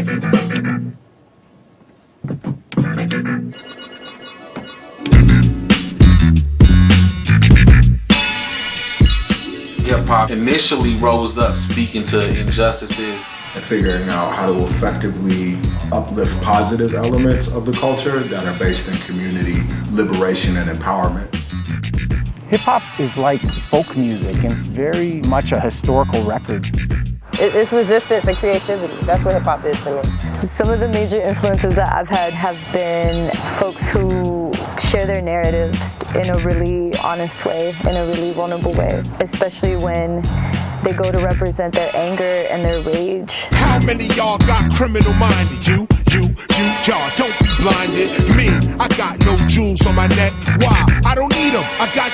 Hip hop initially rose up speaking to injustices and figuring out how to effectively uplift positive elements of the culture that are based in community liberation and empowerment. Hip hop is like folk music, and it's very much a historical record. It's resistance and creativity. That's what hip hop is to me. Some of the major influences that I've had have been folks who share their narratives in a really honest way, in a really vulnerable way, especially when they go to represent their anger and their rage. How many y'all got criminal minded? You, you, you, y'all don't be blinded. Me, I got no jewels on my neck. Why? I don't need them. I got your respect.